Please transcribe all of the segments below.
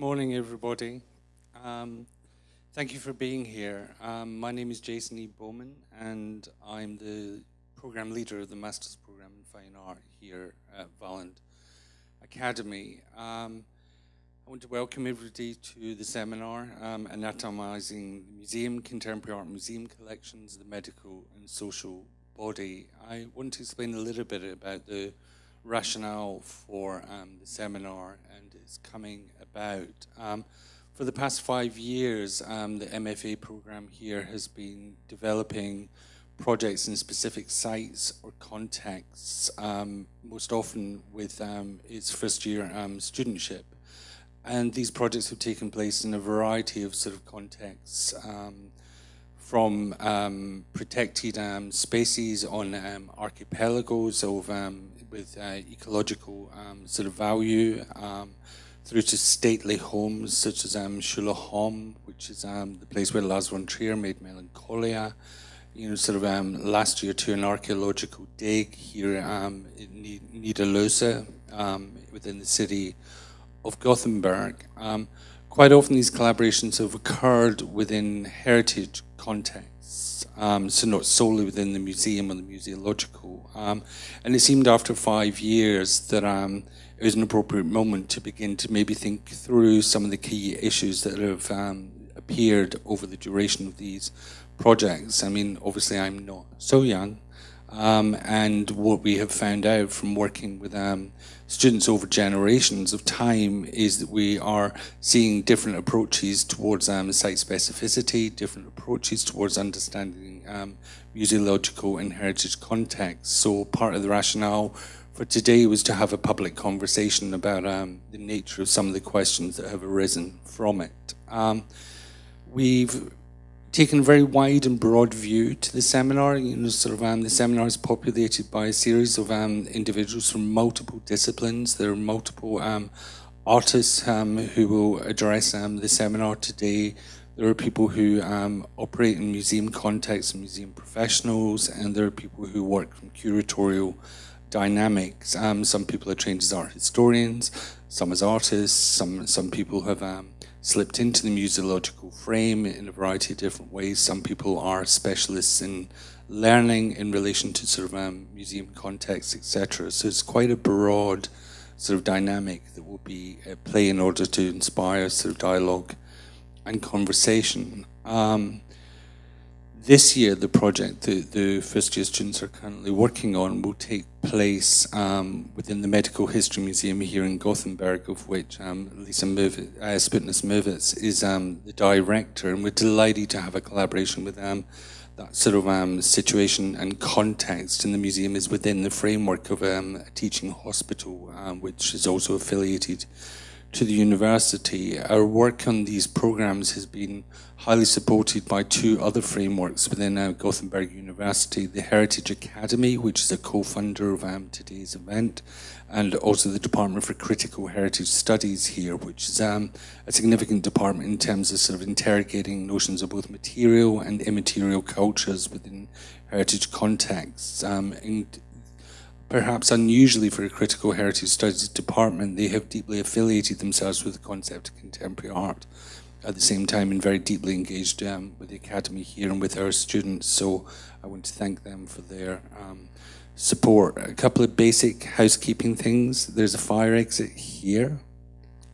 morning, everybody. Um, thank you for being here. Um, my name is Jason E. Bowman, and I'm the program leader of the Master's Program in Fine Art here at Valand Academy. Um, I want to welcome everybody to the seminar, um, Anatomizing the Museum, Contemporary Art Museum Collections, the Medical and Social Body. I want to explain a little bit about the rationale for um, the seminar and its coming about. Um, for the past five years, um, the MFA program here has been developing projects in specific sites or contexts, um, most often with um, its first year um, studentship. And these projects have taken place in a variety of sort of contexts, from protected species on archipelagos of with uh, ecological um, sort of value um, through to stately homes such as um, which is um, the place where Lars von Trier made Melancholia. You know, sort of um, last year to an archaeological dig here um, in Nya Lödöse um, within the city of Gothenburg. Quite often these collaborations have occurred within heritage contexts, um, so not solely within the museum or the museological. Um, and it seemed after five years that um, it was an appropriate moment to begin to maybe think through some of the key issues that have um, appeared over the duration of these projects. I mean, obviously I'm not so young, um, and what we have found out from working with um, students over generations of time is that we are seeing different approaches towards um, site specificity, different approaches towards understanding um, museological and heritage context. So part of the rationale for today was to have a public conversation about um, the nature of some of the questions that have arisen from it. Um, we've taken a very wide and broad view to the seminar. You know, sort of um, the seminar is populated by a series of um, individuals from multiple disciplines. There are multiple um, artists um, who will address um, the seminar today. There are people who um, operate in museum contexts, museum professionals, and there are people who work from curatorial dynamics. some people are trained as art historians, some as artists, some some people have slipped into the museological frame in a variety of different ways. Some people are specialists in learning in relation to sort of um, museum context, etc. So it's quite a broad sort of dynamic that will be at play in order to inspire sort of dialogue and conversation. Um, this year, the project that the first year students are currently working on will take place um, within the Medical History Museum here in Gothenburg, of which um, Lisa Mervitz, uh, Mervitz is um, the director, and we're delighted to have a collaboration with them. That sort of um, situation and context in the museum is within the framework of um, a teaching hospital, um, which is also affiliated to the university. Our work on these programs has been highly supported by two other frameworks within uh, Gothenburg University, the Heritage Academy, which is a co-funder of um, today's event, and also the Department for Critical Heritage Studies here, which is um, a significant department in terms of sort of interrogating notions of both material and immaterial cultures within heritage contexts. Um, and perhaps unusually for a critical heritage studies department, they have deeply affiliated themselves with the concept of contemporary art. At the same time, and very deeply engaged um, with the academy here and with our students. So I want to thank them for their um, support. A couple of basic housekeeping things. There's a fire exit here.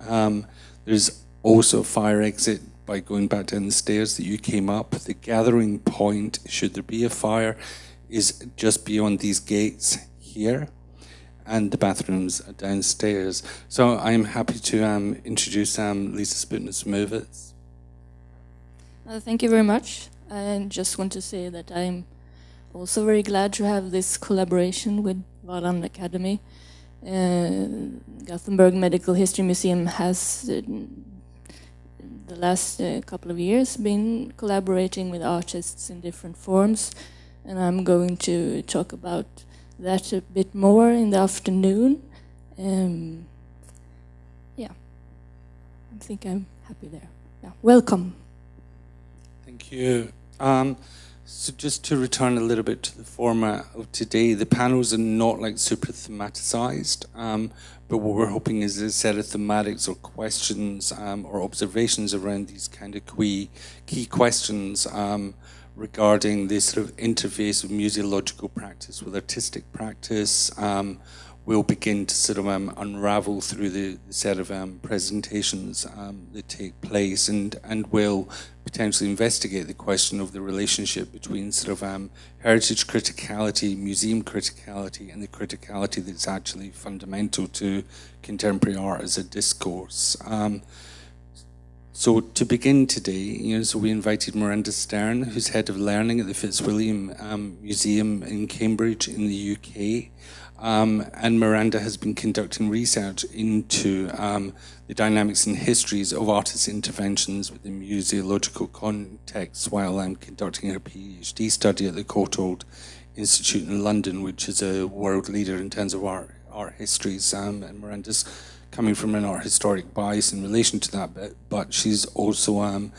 Um, there's also a fire exit by going back down the stairs that you came up. The gathering point, should there be a fire, is just beyond these gates here and the bathrooms are downstairs. So I'm happy to um, introduce um, Lisa Sputness Mervitz. Uh, thank you very much. I just want to say that I'm also very glad to have this collaboration with Valand Academy. Uh, Gothenburg Medical History Museum has, uh, the last uh, couple of years, been collaborating with artists in different forms, and I'm going to talk about that a bit more in the afternoon. Um, yeah, I think I'm happy there. Yeah, welcome. Thank you. Um, So just to return a little bit to the format of today, the panels are not like super thematicized, um, but what we're hoping is a set of thematics or questions um, or observations around these kind of key, key questions um, regarding the sort of interface of museological practice with artistic practice, um, we'll begin to sort of um, unravel through the, set of um, presentations um, that take place and, and will potentially investigate the question of the relationship between sort of um, heritage criticality, museum criticality, and the criticality that's actually fundamental to contemporary art as a discourse. So to begin today, you know, so we invited Miranda Stern, who's head of learning at the Fitzwilliam um, Museum in Cambridge in the UK. Um, and Miranda has been conducting research into um, the dynamics and histories of artist interventions within museological contexts while I'm conducting her PhD study at the Courtauld Institute in London, which is a world leader in terms of art, art histories. Um, and Miranda's coming from an art historic bias in relation to that, but, but she's also um,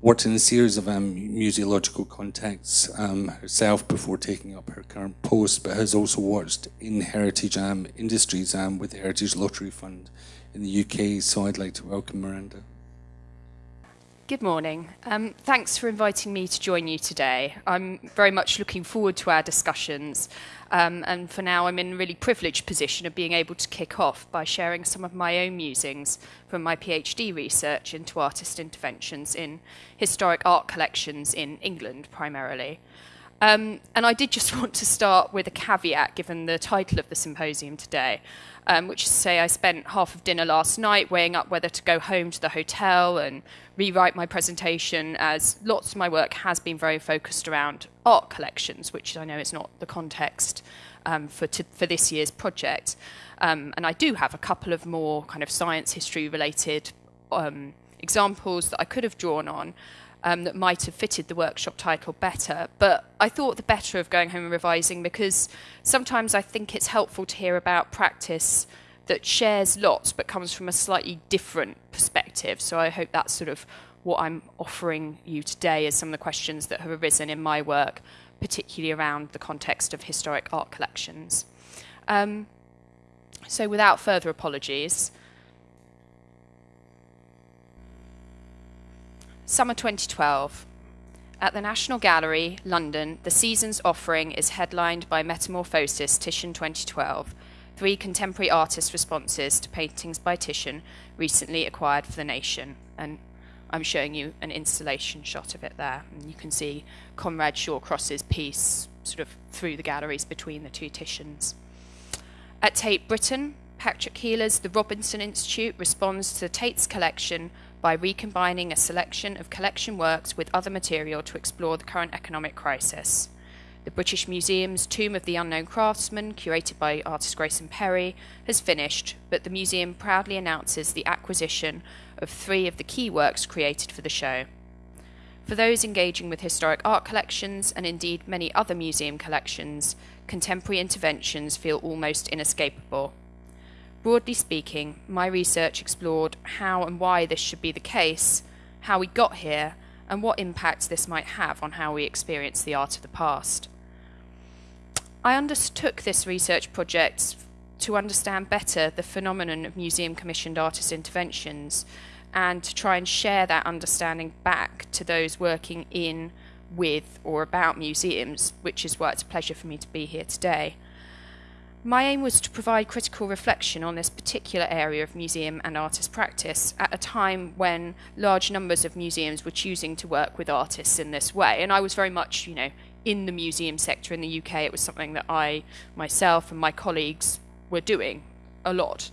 worked in a series of um, museological contexts um, herself before taking up her current post, but has also worked in heritage um, industries um, with the Heritage Lottery Fund in the UK. So I'd like to welcome Miranda. Good morning. Um, thanks for inviting me to join you today. I'm very much looking forward to our discussions. Um, and for now, I'm in a really privileged position of being able to kick off by sharing some of my own musings from my PhD research into artist interventions in historic art collections in England primarily. Um, and I did just want to start with a caveat given the title of the symposium today um, which is to say I spent half of dinner last night weighing up whether to go home to the hotel and rewrite my presentation, as lots of my work has been very focused around art collections, which I know is not the context um, for, for this year's project. Um, and I do have a couple of more kind of science history related um, examples that I could have drawn on um, that might have fitted the workshop title better. But I thought the better of going home and revising because sometimes I think it's helpful to hear about practice that shares lots but comes from a slightly different perspective. So I hope that's sort of what I'm offering you today as some of the questions that have arisen in my work, particularly around the context of historic art collections. Um, so without further apologies, Summer 2012. At the National Gallery, London, the season's offering is headlined by Metamorphosis Titian 2012, three contemporary artist responses to paintings by Titian recently acquired for the nation. And I'm showing you an installation shot of it there. And you can see Conrad Shawcross's piece sort of through the galleries between the two Titians. At Tate Britain, Patrick Keiller's The Robinson Institute responds to the Tate's collection by recombining a selection of collection works with other material to explore the current economic crisis. The British Museum's Tomb of the Unknown Craftsman, curated by artist Grayson Perry, has finished, but the museum proudly announces the acquisition of three of the key works created for the show. For those engaging with historic art collections, and indeed many other museum collections, contemporary interventions feel almost inescapable. Broadly speaking, my research explored how and why this should be the case, how we got here, and what impacts this might have on how we experience the art of the past. I undertook this research project to understand better the phenomenon of museum commissioned artist interventions and to try and share that understanding back to those working in, with, or about museums, which is why it's a pleasure for me to be here today. My aim was to provide critical reflection on this particular area of museum and artist practice at a time when large numbers of museums were choosing to work with artists in this way. And I was very much, you know, in the museum sector in the UK. It was something that I, myself, and my colleagues were doing a lot.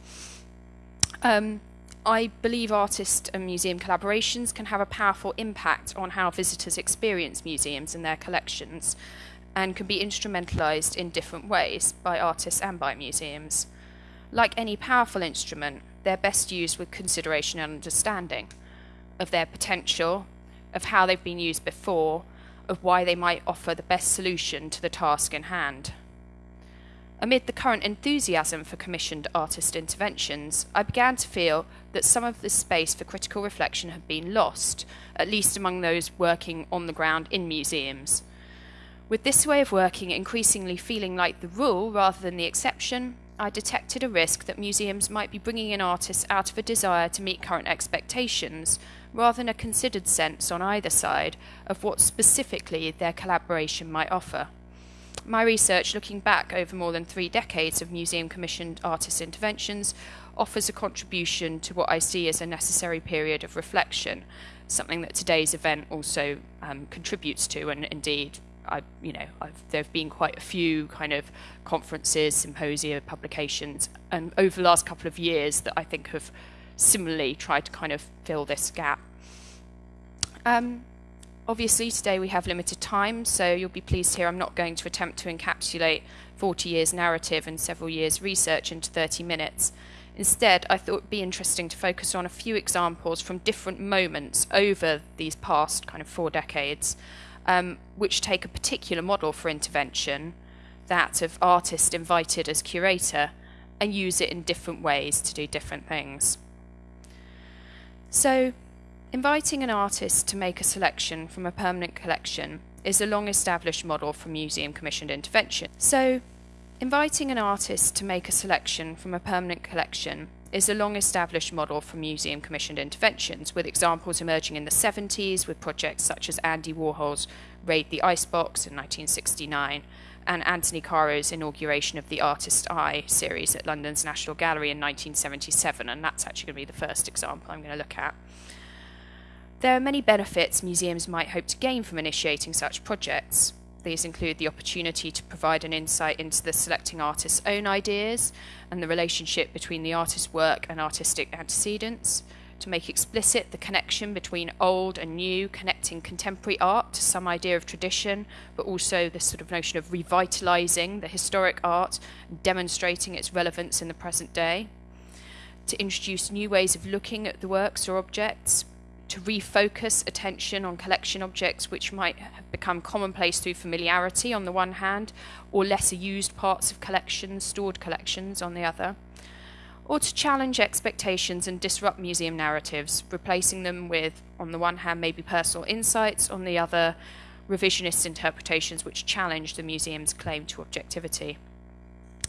Um, I believe artist and museum collaborations can have a powerful impact on how visitors experience museums and their collections and can be instrumentalized in different ways by artists and by museums. Like any powerful instrument, they're best used with consideration and understanding of their potential, of how they've been used before, of why they might offer the best solution to the task in hand. Amid the current enthusiasm for commissioned artist interventions, I began to feel that some of the space for critical reflection had been lost, at least among those working on the ground in museums With this way of working increasingly feeling like the rule rather than the exception, I detected a risk that museums might be bringing in artists out of a desire to meet current expectations, rather than a considered sense on either side of what specifically their collaboration might offer. My research, looking back over more than three decades of museum commissioned artist interventions, offers a contribution to what I see as a necessary period of reflection, something that today's event also um, contributes to, and indeed I, you know, I've, there have been quite a few kind of conferences, symposia, publications, and over the last couple of years that I think have similarly tried to kind of fill this gap. Um, obviously, today we have limited time, so you'll be pleased hear I'm not going to attempt to encapsulate 40 years narrative and several years research into 30 minutes. Instead, I thought it would be interesting to focus on a few examples from different moments over these past kind of four decades um, which take a particular model for intervention, that of artist invited as curator, and use it in different ways to do different things. So, inviting an artist to make a selection from a permanent collection is a long established model for museum commissioned intervention. So, inviting an artist to make a selection from a permanent collection is a long established model for museum commissioned interventions, with examples emerging in the 70s with projects such as Andy Warhol's Raid the Icebox in 1969 and Anthony Caro's inauguration of the Artist Eye series at London's National Gallery in 1977, and that's actually going to be the first example I'm going to look at. There are many benefits museums might hope to gain from initiating such projects. These include the opportunity to provide an insight into the selecting artist's own ideas and the relationship between the artist's work and artistic antecedents, to make explicit the connection between old and new, connecting contemporary art to some idea of tradition, but also this sort of notion of revitalizing the historic art and demonstrating its relevance in the present day, to introduce new ways of looking at the works or objects, to refocus attention on collection objects which might have become commonplace through familiarity on the one hand, or lesser used parts of collections, stored collections on the other, or to challenge expectations and disrupt museum narratives, replacing them with, on the one hand, maybe personal insights, on the other, revisionist interpretations which challenge the museum's claim to objectivity.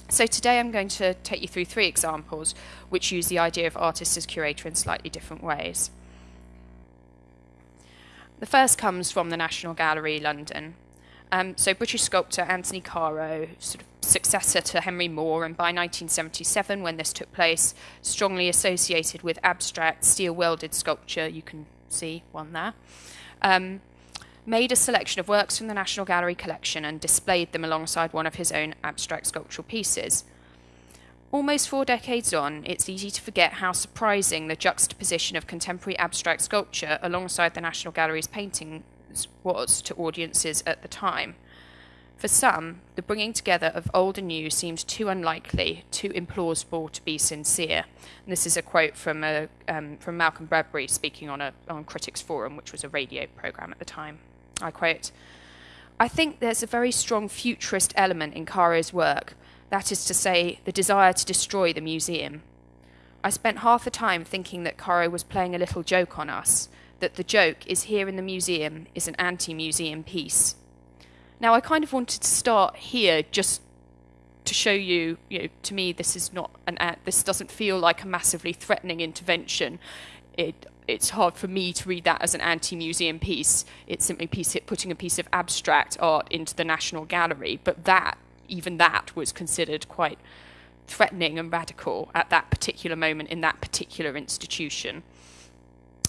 So today I'm going to take you through three examples which use the idea of artist as curator in slightly different ways. The first comes from the National Gallery, London. Um, so British sculptor Anthony Caro, sort of successor to Henry Moore, and by 1977, when this took place, strongly associated with abstract steel welded sculpture, you can see one there, um, made a selection of works from the National Gallery collection and displayed them alongside one of his own abstract sculptural pieces. Almost four decades on, it's easy to forget how surprising the juxtaposition of contemporary abstract sculpture alongside the National Gallery's paintings was to audiences at the time. For some, the bringing together of old and new seemed too unlikely, too implausible to be sincere. And this is a quote from, a, um, from Malcolm Bradbury speaking on, a, on Critics Forum, which was a radio program at the time. I quote I think there's a very strong futurist element in Caro's work that is to say, the desire to destroy the museum. I spent half the time thinking that Caro was playing a little joke on us, that the joke is here in the museum is an anti museum piece. Now, I kind of wanted to start here just to show you, you know, to me, this is not an ad, this doesn't feel like a massively threatening intervention. It, it's hard for me to read that as an anti-museum piece. It's simply piece, putting a piece of abstract art into the National Gallery, but that even that was considered quite threatening and radical at that particular moment in that particular institution.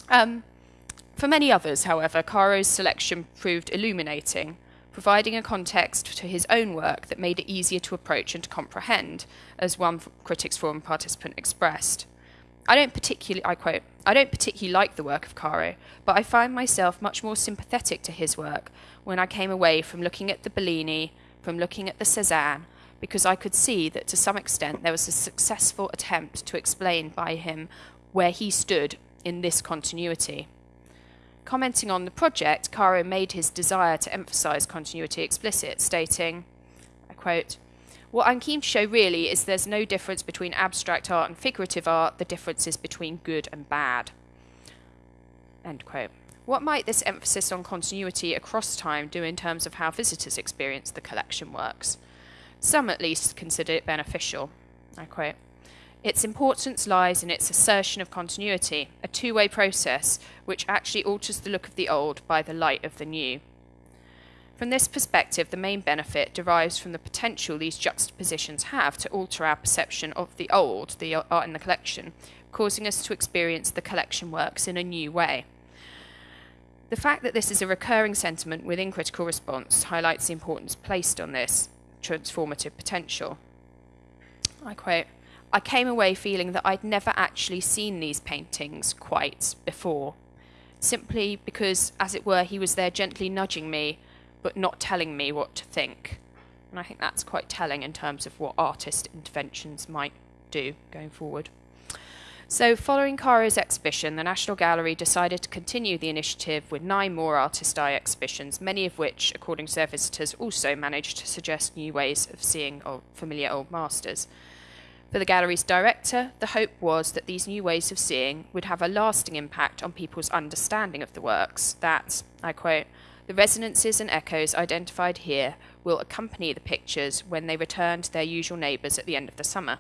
Um, for many others, however, Caro's selection proved illuminating, providing a context to his own work that made it easier to approach and to comprehend, as one Critics Forum participant expressed. I don't particularly, I quote, I don't particularly like the work of Caro, but I find myself much more sympathetic to his work when I came away from looking at the Bellini from looking at the Cezanne because I could see that to some extent there was a successful attempt to explain by him where he stood in this continuity. Commenting on the project, Caro made his desire to emphasize continuity explicit, stating, I quote, What I'm keen to show really is there's no difference between abstract art and figurative art, the difference is between good and bad. End quote. What might this emphasis on continuity across time do in terms of how visitors experience the collection works? Some at least consider it beneficial. I quote Its importance lies in its assertion of continuity, a two way process which actually alters the look of the old by the light of the new. From this perspective, the main benefit derives from the potential these juxtapositions have to alter our perception of the old, the art in the collection, causing us to experience the collection works in a new way. The fact that this is a recurring sentiment within critical response highlights the importance placed on this transformative potential. I quote I came away feeling that I'd never actually seen these paintings quite before, simply because, as it were, he was there gently nudging me but not telling me what to think. And I think that's quite telling in terms of what artist interventions might do going forward. So, following Caro's exhibition, the National Gallery decided to continue the initiative with nine more Artist Eye exhibitions, many of which, according to their visitors, also managed to suggest new ways of seeing old, familiar old masters. For the gallery's director, the hope was that these new ways of seeing would have a lasting impact on people's understanding of the works, that, I quote, the resonances and echoes identified here will accompany the pictures when they return to their usual neighbours at the end of the summer.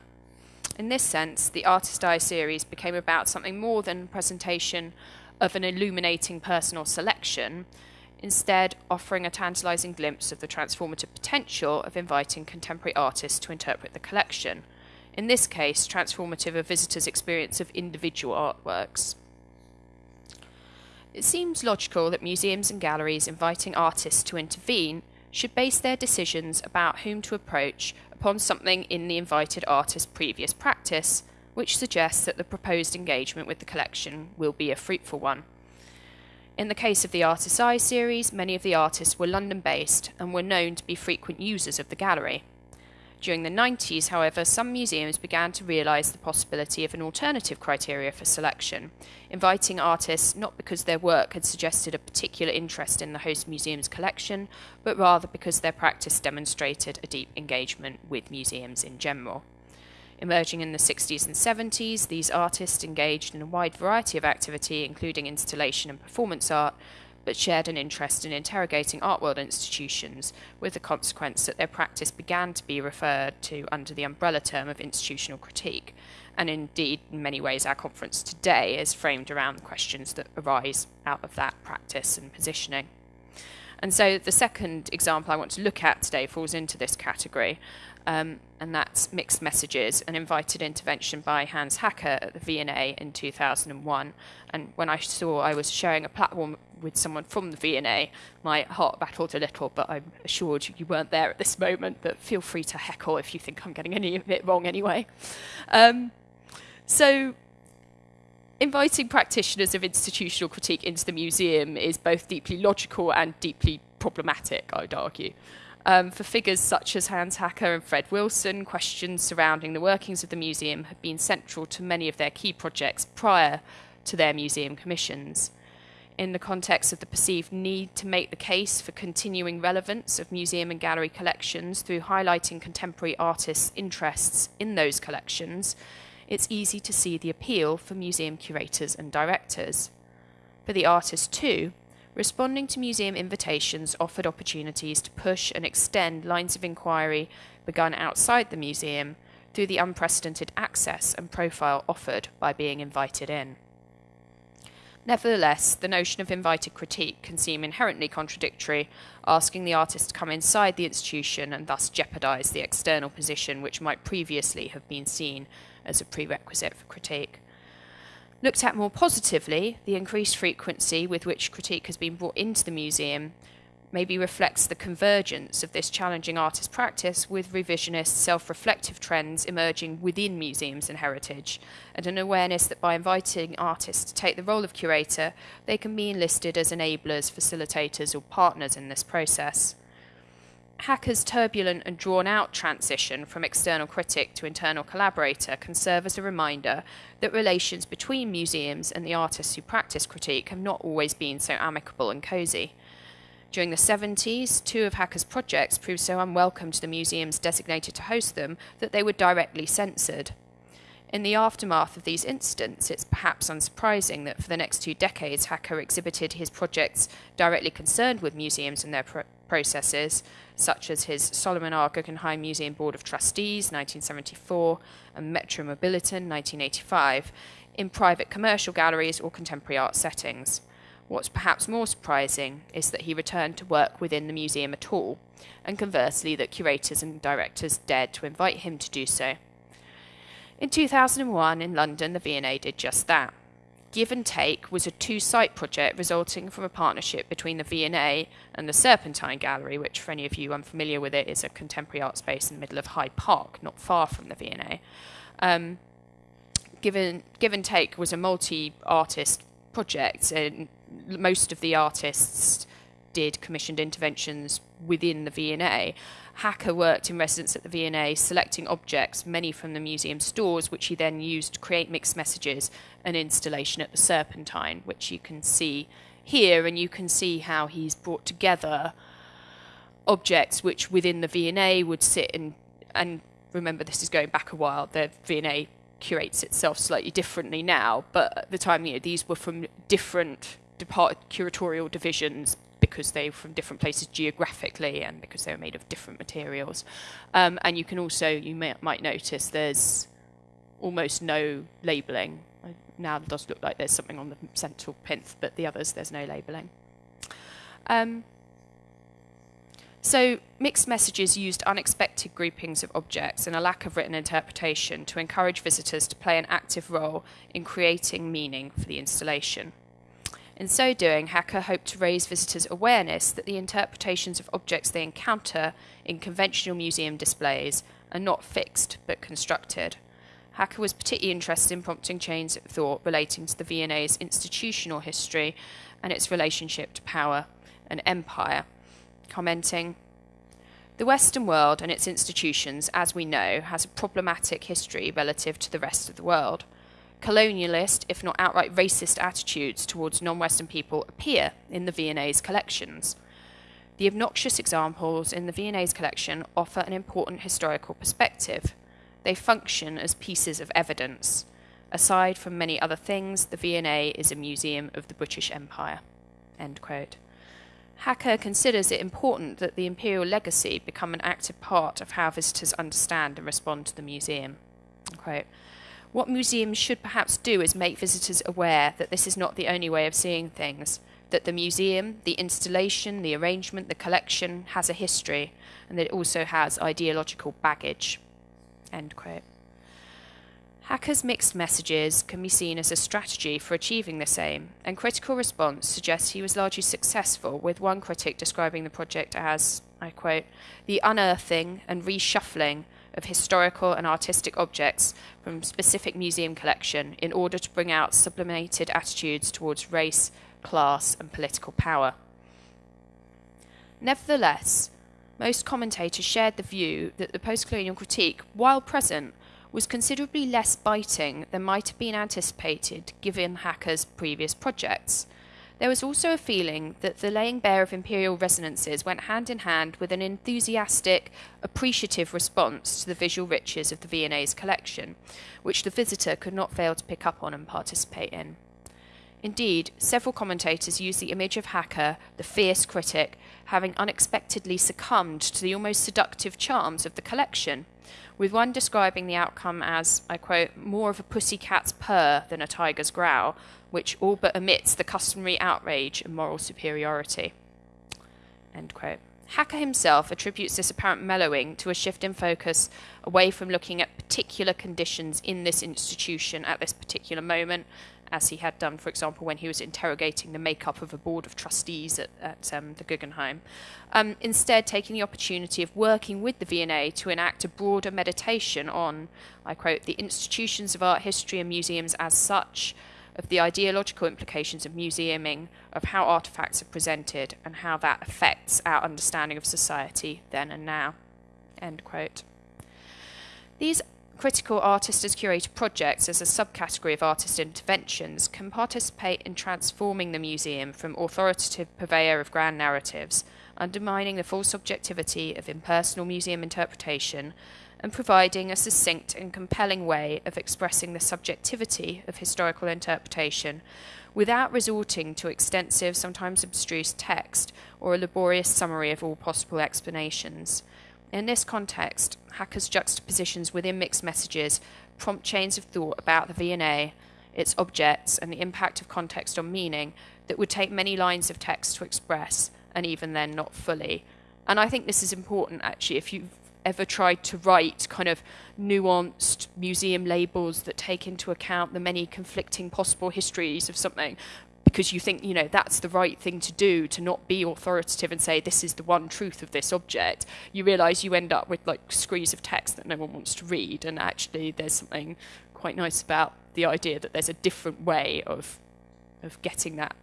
In this sense, the Artist Eye series became about something more than presentation of an illuminating personal selection, instead, offering a tantalising glimpse of the transformative potential of inviting contemporary artists to interpret the collection. In this case, transformative of visitors' experience of individual artworks. It seems logical that museums and galleries inviting artists to intervene should base their decisions about whom to approach upon something in the invited artist's previous practice, which suggests that the proposed engagement with the collection will be a fruitful one. In the case of the Artist's Eye series, many of the artists were London based and were known to be frequent users of the gallery. During the 90s, however, some museums began to realise the possibility of an alternative criteria for selection, inviting artists not because their work had suggested a particular interest in the host museum's collection, but rather because their practice demonstrated a deep engagement with museums in general. Emerging in the 60s and 70s, these artists engaged in a wide variety of activity, including installation and performance art, but shared an interest in interrogating art world institutions, with the consequence that their practice began to be referred to under the umbrella term of institutional critique. And indeed, in many ways, our conference today is framed around the questions that arise out of that practice and positioning. And so the second example I want to look at today falls into this category, um, and that's Mixed Messages, an invited intervention by Hans Haacke at the V&A in 2001. And when I saw I was sharing a platform with someone from the V&A, my heart battled a little, but I'm assured you weren't there at this moment, but feel free to heckle if you think I'm getting any of it wrong anyway. Um, so inviting practitioners of institutional critique into the museum is both deeply logical and deeply problematic, I'd argue. Um, for figures such as Hans Haacke and Fred Wilson, questions surrounding the workings of the museum have been central to many of their key projects prior to their museum commissions. In the context of the perceived need to make the case for continuing relevance of museum and gallery collections through highlighting contemporary artists' interests in those collections, it's easy to see the appeal for museum curators and directors. For the artist, too, responding to museum invitations offered opportunities to push and extend lines of inquiry begun outside the museum through the unprecedented access and profile offered by being invited in. Nevertheless, the notion of invited critique can seem inherently contradictory, asking the artist to come inside the institution and thus jeopardize the external position which might previously have been seen as a prerequisite for critique. Looked at more positively, the increased frequency with which critique has been brought into the museum maybe reflects the convergence of this challenging artist practice with revisionist, self reflective trends emerging within museums and heritage, and an awareness that by inviting artists to take the role of curator, they can be enlisted as enablers, facilitators, or partners in this process. Haacke's turbulent and drawn out transition from external critic to internal collaborator can serve as a reminder that relations between museums and the artists who practice critique have not always been so amicable and cosy. During the 70s, two of Haacke's projects proved so unwelcome to the museums designated to host them that they were directly censored. In the aftermath of these incidents, it's perhaps unsurprising that for the next two decades, Haacke exhibited his projects directly concerned with museums and their processes, such as his Solomon R. Guggenheim Museum Board of Trustees, 1974, and Metropolitan, 1985, in private commercial galleries or contemporary art settings. What's perhaps more surprising is that he returned to work within the museum at all, and conversely, that curators and directors dared to invite him to do so. In 2001, in London, the V&A did just that. Give and Take was a two-site project resulting from a partnership between the V&A and the Serpentine Gallery, which, for any of you unfamiliar with it, is a contemporary art space in the middle of Hyde Park, not far from the V&A. Um, Give Give and Take was a multi-artist project, and most of the artists did commissioned interventions within the V&A. Haacke worked in residence at the V&A, selecting objects, many from the museum stores, which he then used to create mixed messages and installation at the Serpentine, which you can see here, and you can see how he's brought together objects which within the V&A would sit in, and remember this is going back a while, the V&A curates itself slightly differently now, but at the time, you know, these were from different depart- curatorial divisions because they were from different places geographically and because they were made of different materials. Um, and you can also, you may, might notice there's almost no labelling. Now it does look like there's something on the central plinth, but the others there's no labelling. Um, so, mixed messages used unexpected groupings of objects and a lack of written interpretation to encourage visitors to play an active role in creating meaning for the installation. In so doing, Haacke hoped to raise visitors' awareness that the interpretations of objects they encounter in conventional museum displays are not fixed but constructed. Haacke was particularly interested in prompting chains of thought relating to the V&A's institutional history and its relationship to power and empire, commenting, The Western world and its institutions, as we know, has a problematic history relative to the rest of the world – colonialist, if not outright racist attitudes towards non-Western people appear in the V&A's collections. The obnoxious examples in the V&A's collection offer an important historical perspective. They function as pieces of evidence. Aside from many other things, the V&A is a museum of the British Empire. End quote. Haacke considers it important that the imperial legacy become an active part of how visitors understand and respond to the museum. Quote, what museums should perhaps do is make visitors aware that this is not the only way of seeing things, that the museum, the installation, the arrangement, the collection has a history, and that it also has ideological baggage. End quote. Haacke's mixed messages can be seen as a strategy for achieving the same, and critical response suggests he was largely successful, with one critic describing the project as, I quote, the unearthing and reshuffling of historical and artistic objects from specific museum collection in order to bring out sublimated attitudes towards race, class, and political power. Nevertheless, most commentators shared the view that the post-colonial critique, while present, was considerably less biting than might have been anticipated given Haacke's previous projects. There was also a feeling that the laying bare of imperial resonances went hand in hand with an enthusiastic, appreciative response to the visual riches of the V&A's collection, which the visitor could not fail to pick up on and participate in. Indeed, several commentators use the image of Haacke, the fierce critic, having unexpectedly succumbed to the almost seductive charms of the collection, with one describing the outcome as, I quote, more of a pussycat's purr than a tiger's growl, which all but omits the customary outrage and moral superiority. End quote. Haacke himself attributes this apparent mellowing to a shift in focus away from looking at particular conditions in this institution at this particular moment, as he had done, for example, when he was interrogating the makeup of a board of trustees at, at um, the Guggenheim. Um, instead, taking the opportunity of working with the V&A to enact a broader meditation on, I quote, the institutions of art history and museums as such, of the ideological implications of museuming, of how artifacts are presented, and how that affects our understanding of society then and now. End quote. These critical artist as curator projects as a subcategory of artist interventions can participate in transforming the museum from authoritative purveyor of grand narratives, undermining the full subjectivity of impersonal museum interpretation, and providing a succinct and compelling way of expressing the subjectivity of historical interpretation without resorting to extensive, sometimes abstruse text or a laborious summary of all possible explanations. In this context, Haacke's juxtapositions within mixed messages prompt chains of thought about the V&A, its objects, and the impact of context on meaning that would take many lines of text to express, and even then not fully. And I think this is important actually if you've ever tried to write kind of nuanced museum labels that take into account the many conflicting possible histories of something because you think you know that's the right thing to do to not be authoritative and say this is the one truth of this object. You realize you end up with like screens of text that no one wants to read and actually there's something quite nice about the idea that there's a different way of of getting that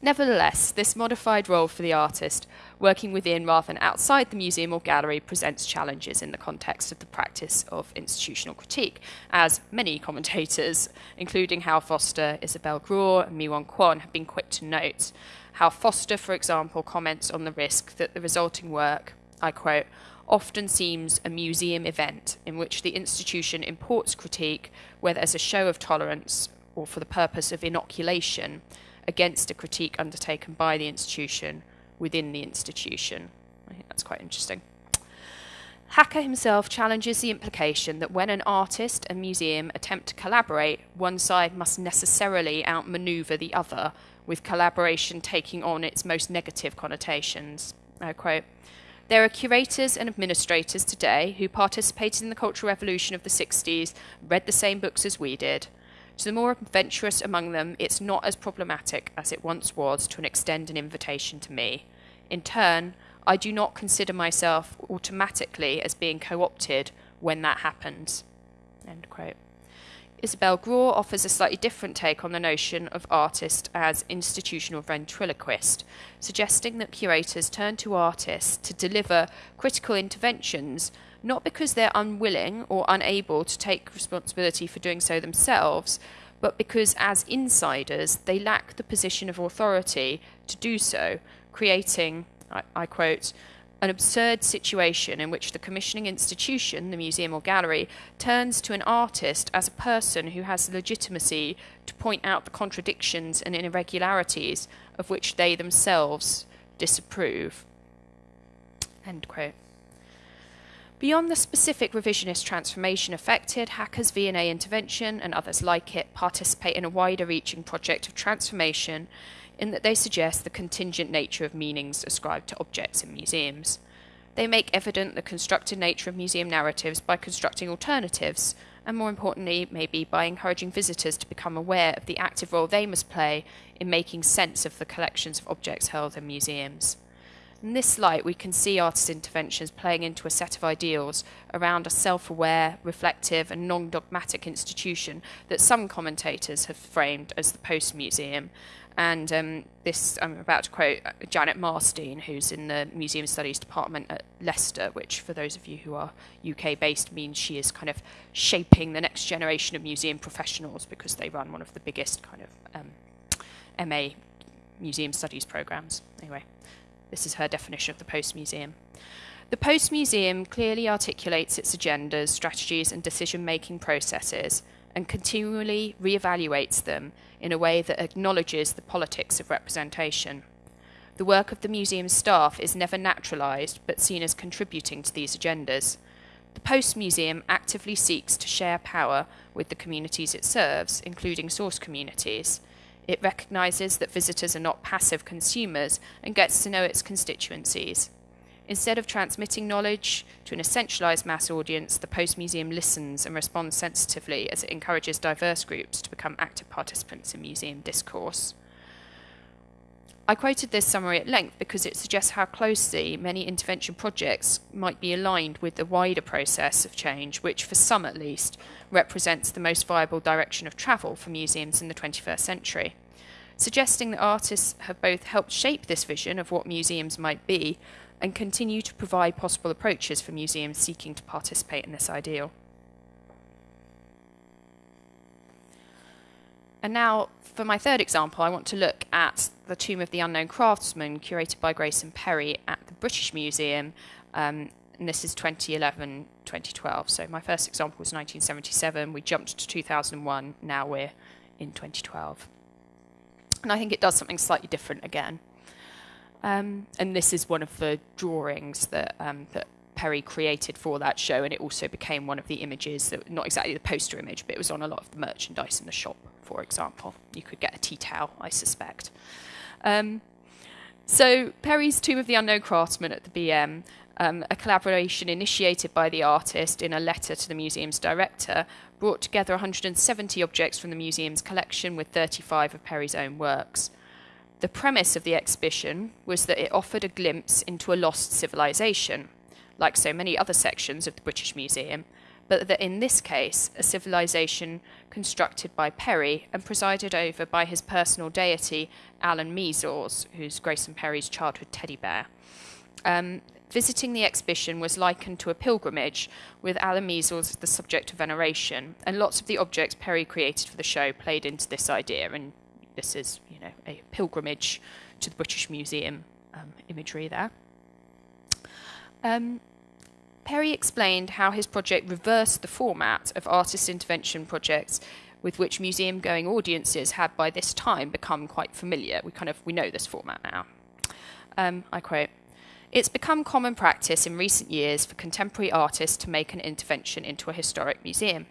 Nevertheless, this modified role for the artist, working within rather than outside the museum or gallery, presents challenges in the context of the practice of institutional critique, as many commentators, including Hal Foster, Isabelle Graw, and Mi-Won Kwon, have been quick to note. Hal Foster, for example, comments on the risk that the resulting work, I quote, often seems a museum event in which the institution imports critique, whether as a show of tolerance or for the purpose of inoculation against a critique undertaken by the institution within the institution. I think that's quite interesting. Haacke himself challenges the implication that when an artist and museum attempt to collaborate, one side must necessarily outmaneuver the other, with collaboration taking on its most negative connotations. I quote, there are curators and administrators today who participated in the Cultural Revolution of the 60s, read the same books as we did, to the more adventurous among them, it's not as problematic as it once was to extend an invitation to me. In turn, I do not consider myself automatically as being co opted when that happens. End quote. Isabelle Graw offers a slightly different take on the notion of artist as institutional ventriloquist, suggesting that curators turn to artists to deliver critical interventions not because they're unwilling or unable to take responsibility for doing so themselves, but because as insiders they lack the position of authority to do so, creating, I, I quote, an absurd situation in which the commissioning institution, the museum or gallery, turns to an artist as a person who has legitimacy to point out the contradictions and irregularities of which they themselves disapprove. End quote. Beyond the specific revisionist transformation affected, Haacke's V&A intervention and others like it participate in a wider reaching project of transformation in that they suggest the contingent nature of meanings ascribed to objects in museums. They make evident the constructed nature of museum narratives by constructing alternatives, and more importantly, maybe by encouraging visitors to become aware of the active role they must play in making sense of the collections of objects held in museums. In this light, we can see artist interventions playing into a set of ideals around a self aware, reflective, and non dogmatic institution that some commentators have framed as the post museum. And um, this, I'm about to quote uh, Janet Marstine, who's in the Museum Studies Department at Leicester, which, for those of you who are UK based, means she is kind of shaping the next generation of museum professionals because they run one of the biggest kind of um, MA museum studies programs. Anyway. This is her definition of the post museum. The post museum clearly articulates its agendas, strategies, and decision making processes and continually re-evaluates them in a way that acknowledges the politics of representation. The work of the museum staff is never naturalized but seen as contributing to these agendas. The Post Museum actively seeks to share power with the communities it serves, including source communities, it recognises that visitors are not passive consumers and gets to know its constituencies. Instead of transmitting knowledge to an essentialised mass audience, the Post Museum listens and responds sensitively as it encourages diverse groups to become active participants in museum discourse. I quoted this summary at length because it suggests how closely many intervention projects might be aligned with the wider process of change, which, for some at least, represents the most viable direction of travel for museums in the 21st century. Suggesting that artists have both helped shape this vision of what museums might be and continue to provide possible approaches for museums seeking to participate in this ideal. And now, for my third example, I want to look at the Tomb of the Unknown Craftsman, curated by Grayson Perry at the British Museum, um, and this is 2011, 2012. So my first example was 1977. We jumped to 2001. Now we're in 2012. And I think it does something slightly different again. Um, and this is one of the drawings that, um, that Perry created for that show, and it also became one of the images that, not exactly the poster image, but it was on a lot of the merchandise in the shop, for example. You could get a tea towel, I suspect. Um, so, Perry's Tomb of the Unknown Craftsman at the BM, um, a collaboration initiated by the artist in a letter to the museum's director, brought together 170 objects from the museum's collection with 35 of Perry's own works. The premise of the exhibition was that it offered a glimpse into a lost civilization, like so many other sections of the British Museum, but that in this case, a civilization constructed by Perry and presided over by his personal deity, Alan Measles, who's Grayson Perry's childhood teddy bear. Um, visiting the exhibition was likened to a pilgrimage, with Alan Measles as the subject of veneration, and lots of the objects Perry created for the show played into this idea, and this is, you know, a pilgrimage to the British Museum um, imagery there. Um, Perry explained how his project reversed the format of artist intervention projects with which museum going audiences had by this time become quite familiar. We kind of we know this format now. Um, I quote, it's become common practice in recent years for contemporary artists to make an intervention into a historic museum.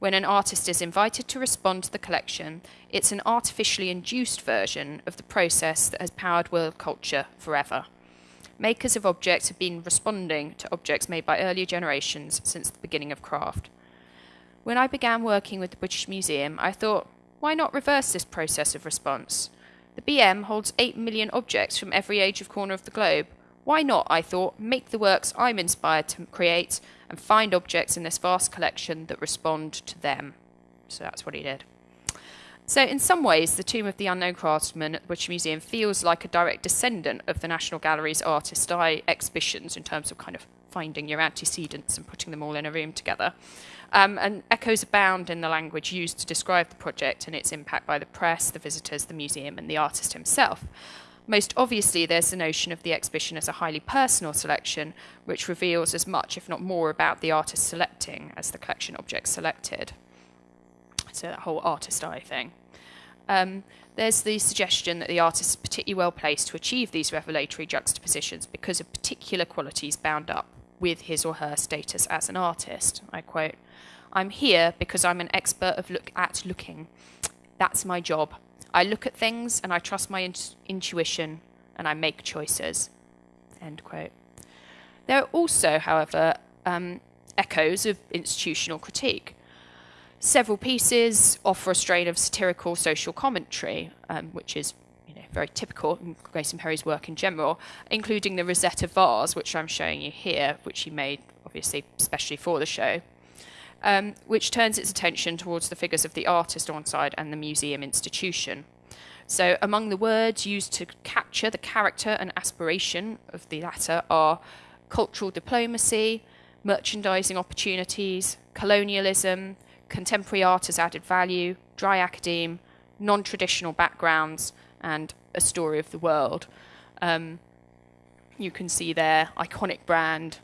When an artist is invited to respond to the collection, it's an artificially induced version of the process that has powered world culture forever. Makers of objects have been responding to objects made by earlier generations since the beginning of craft. When I began working with the British Museum, I thought, why not reverse this process of response? The BM holds 8 million objects from every age of corner of the globe. Why not, I thought, make the works I'm inspired to create and find objects in this vast collection that respond to them? So that's what he did. So, in some ways, the Tomb of the Unknown Craftsman at the British Museum feels like a direct descendant of the National Gallery's Artist Eye exhibitions in terms of kind of finding your antecedents and putting them all in a room together. Um, and echoes abound in the language used to describe the project and its impact by the press, the visitors, the museum, and the artist himself. Most obviously, there's the notion of the exhibition as a highly personal selection, which reveals as much, if not more, about the artist selecting as the collection objects selected. So, that whole artist eye thing. Um, there's the suggestion that the artist is particularly well placed to achieve these revelatory juxtapositions because of particular qualities bound up with his or her status as an artist. I quote, I'm here because I'm an expert of look at looking. That's my job. I look at things and I trust my in- intuition and I make choices. End quote. There are also, however, um, echoes of institutional critique. Several pieces offer a strain of satirical social commentary, um, which is you know, very typical in Grayson Perry's work in general, including the Rosetta vase, which I'm showing you here, which he made obviously especially for the show, um, which turns its attention towards the figures of the artist on side and the museum institution. So, among the words used to capture the character and aspiration of the latter are cultural diplomacy, merchandising opportunities, colonialism, contemporary art as added value, dry academe, non traditional backgrounds, and a story of the world. Um, you can see there iconic brand,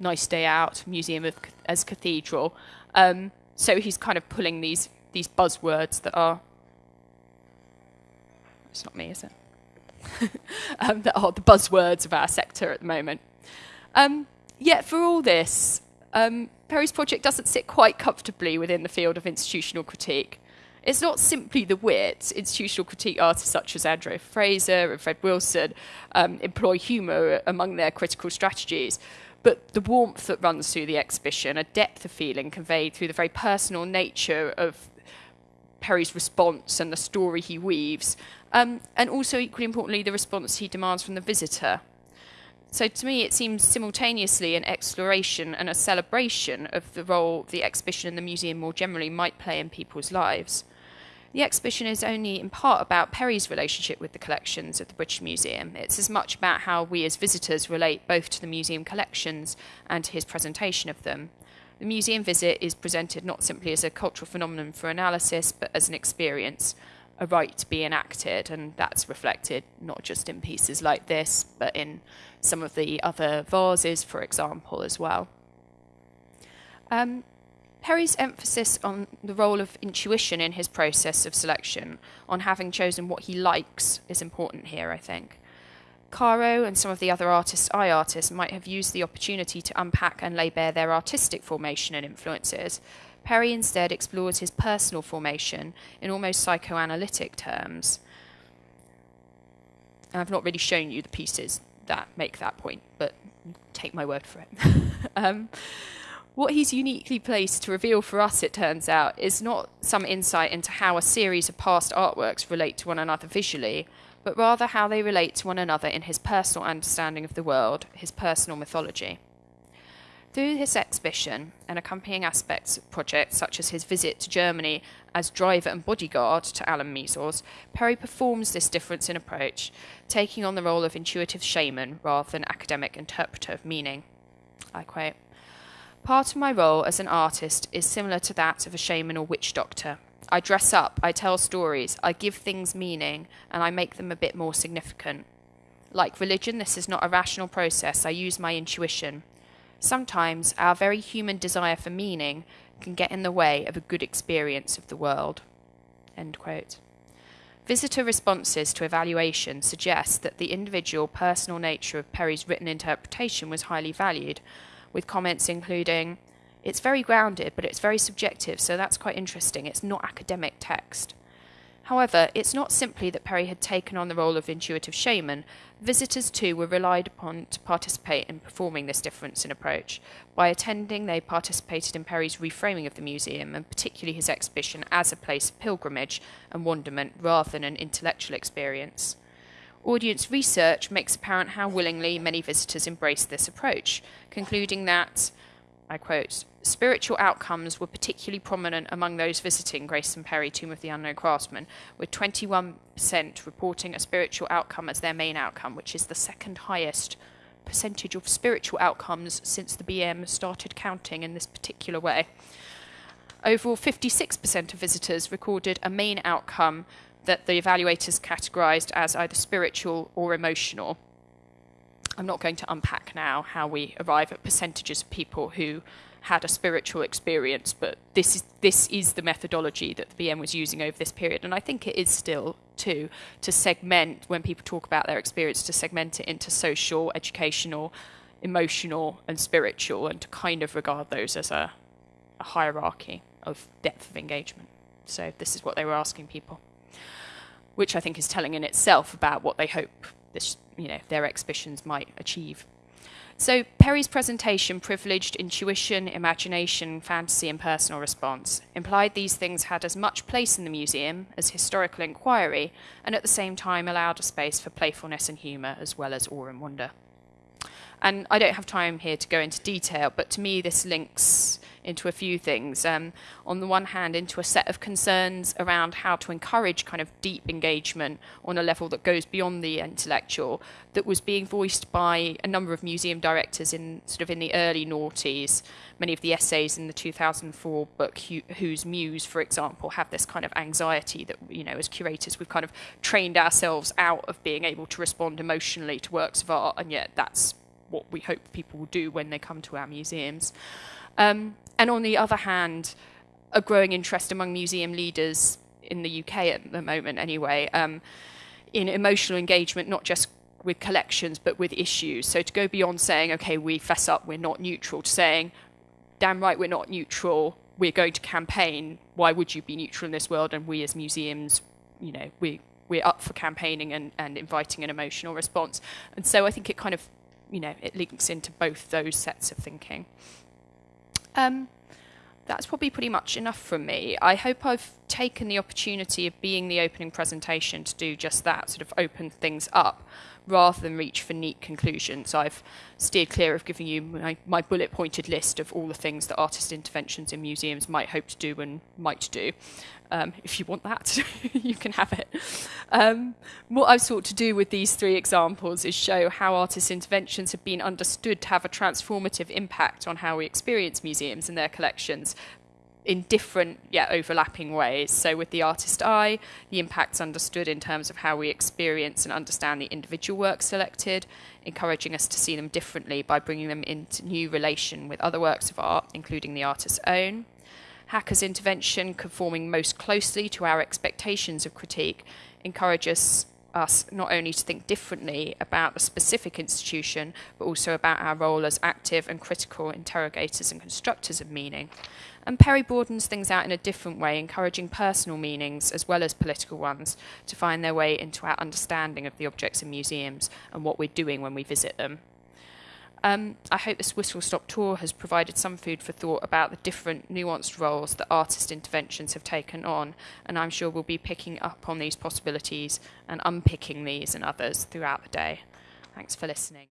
nice day out, museum of, as cathedral. Um, so he's kind of pulling these these buzzwords that are. It's not me, is it? um, that are the buzzwords of our sector at the moment. Um, yet for all this, um, Perry's project doesn't sit quite comfortably within the field of institutional critique. It's not simply the wit. Institutional critique artists such as Andrea Fraser and Fred Wilson um, employ humour among their critical strategies, but the warmth that runs through the exhibition, a depth of feeling conveyed through the very personal nature of Perry's response and the story he weaves, um, and also equally importantly, the response he demands from the visitor. So to me, it seems simultaneously an exploration and a celebration of the role the exhibition and the museum more generally might play in people's lives. The exhibition is only in part about Perry's relationship with the collections of the British Museum. It's as much about how we as visitors relate both to the museum collections and to his presentation of them. The museum visit is presented not simply as a cultural phenomenon for analysis, but as an experience, a rite to be enacted, and that's reflected not just in pieces like this, but in some of the other vases, for example, as well. Um, Perry's emphasis on the role of intuition in his process of selection, on having chosen what he likes, is important here, I think. Caro and some of the other artists, I artists, might have used the opportunity to unpack and lay bare their artistic formation and influences. Perry instead explores his personal formation in almost psychoanalytic terms. I've not really shown you the pieces that make that point, but take my word for it. um, what he's uniquely placed to reveal for us, it turns out, is not some insight into how a series of past artworks relate to one another visually, but rather how they relate to one another in his personal understanding of the world, his personal mythology. Through his exhibition and accompanying aspects of projects such as his visit to Germany as driver and bodyguard to Alan Measles, Perry performs this difference in approach, taking on the role of intuitive shaman rather than academic interpreter of meaning. I quote Part of my role as an artist is similar to that of a shaman or witch doctor, I dress up, I tell stories, I give things meaning, and I make them a bit more significant. Like religion, this is not a rational process. I use my intuition. Sometimes our very human desire for meaning can get in the way of a good experience of the world. Visitor responses to evaluation suggest that the individual personal nature of Perry's written interpretation was highly valued, with comments including, it's very grounded, but it's very subjective, so that's quite interesting. It's not academic text. However, it's not simply that Perry had taken on the role of intuitive shaman. Visitors too were relied upon to participate in performing this difference in approach. By attending, they participated in Perry's reframing of the museum, and particularly his exhibition, as a place of pilgrimage and wonderment rather than an intellectual experience. Audience research makes apparent how willingly many visitors embraced this approach, concluding that I quote, spiritual outcomes were particularly prominent among those visiting Grayson Perry Tomb of the Unknown Craftsman, with 21% reporting a spiritual outcome as their main outcome, which is the second highest percentage of spiritual outcomes since the BM started counting in this particular way. Overall, 56% of visitors recorded a main outcome that the evaluators categorized as either spiritual or emotional. I'm not going to unpack now how we arrive at percentages of people who had a spiritual experience, but this is this is the methodology that the BM was using over this period, and I think it is still too to segment when people talk about their experience to segment it into social, educational, emotional, and spiritual, and to kind of regard those as a, a hierarchy of depth of engagement. So this is what they were asking people, which I think is telling in itself about what they hope this, you know, their exhibitions might achieve. So Perry's presentation privileged intuition, imagination, fantasy, and personal response, implied these things had as much place in the museum as historical inquiry, and at the same time allowed a space for playfulness and humour as well as awe and wonder. And I don't have time here to go into detail, but to me, this links into a few things. Um, on the one hand, into a set of concerns around how to encourage kind of deep engagement on a level that goes beyond the intellectual, that was being voiced by a number of museum directors in sort of in the early noughties. Many of the essays in the 2004 book, Whose Muse, for example, have this kind of anxiety that, you know, as curators, we've kind of trained ourselves out of being able to respond emotionally to works of art, and yet that's what we hope people will do when they come to our museums. Um, and on the other hand, a growing interest among museum leaders in the UK at the moment, anyway, um, in emotional engagement, not just with collections, but with issues. So to go beyond saying, okay, we fess up, we're not neutral, to saying, damn right, we're not neutral, we're going to campaign, why would you be neutral in this world? And we as museums, you know, we, we're up for campaigning and, and inviting an emotional response. And so I think it kind of you know, it links into both those sets of thinking. Um, that's probably pretty much enough from me. I hope I've taken the opportunity of being the opening presentation to do just that, sort of open things up rather than reach for neat conclusions. I've steered clear of giving you my, my bullet pointed list of all the things that artist interventions in museums might hope to do and might do. Um, if you want that, you can have it. Um, what I've sought to do with these three examples is show how artist interventions have been understood to have a transformative impact on how we experience museums and their collections, in different yet overlapping ways. So, with the artist eye, the impact's understood in terms of how we experience and understand the individual works selected, encouraging us to see them differently by bringing them into new relation with other works of art, including the artist's own. Haacke's intervention, conforming most closely to our expectations of critique, encourages us not only to think differently about the specific institution, but also about our role as active and critical interrogators and constructors of meaning. And Perry broadens things out in a different way, encouraging personal meanings as well as political ones to find their way into our understanding of the objects in museums and what we're doing when we visit them. Um, I hope this whistle stop tour has provided some food for thought about the different nuanced roles that artist interventions have taken on, and I'm sure we'll be picking up on these possibilities and unpicking these and others throughout the day. Thanks for listening.